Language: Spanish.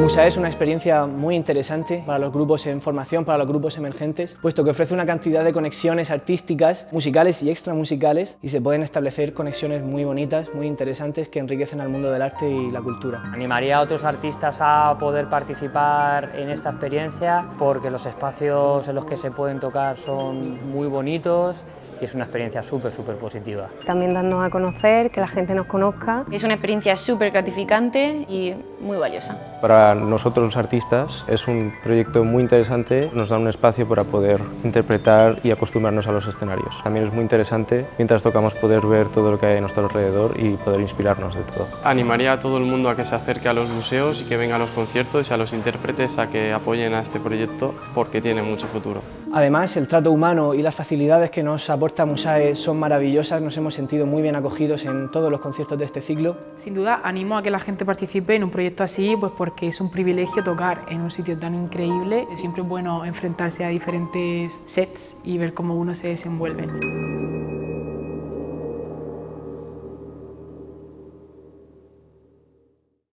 Musae es una experiencia muy interesante para los grupos en formación, para los grupos emergentes, puesto que ofrece una cantidad de conexiones artísticas, musicales y extramusicales y se pueden establecer conexiones muy bonitas, muy interesantes que enriquecen al mundo del arte y la cultura. Animaría a otros artistas a poder participar en esta experiencia porque los espacios en los que se pueden tocar son muy bonitos y es una experiencia súper, súper positiva. También darnos a conocer, que la gente nos conozca. Es una experiencia súper gratificante y muy valiosa. Para nosotros los artistas es un proyecto muy interesante, nos da un espacio para poder interpretar y acostumbrarnos a los escenarios. También es muy interesante mientras tocamos poder ver todo lo que hay a nuestro alrededor y poder inspirarnos de todo. Animaría a todo el mundo a que se acerque a los museos y que venga a los conciertos y a los intérpretes a que apoyen a este proyecto porque tiene mucho futuro. Además, el trato humano y las facilidades que nos aporta Musae son maravillosas, nos hemos sentido muy bien acogidos en todos los conciertos de este ciclo. Sin duda, animo a que la gente participe en un proyecto así, pues porque es un privilegio tocar en un sitio tan increíble. Es siempre bueno enfrentarse a diferentes sets y ver cómo uno se desenvuelve.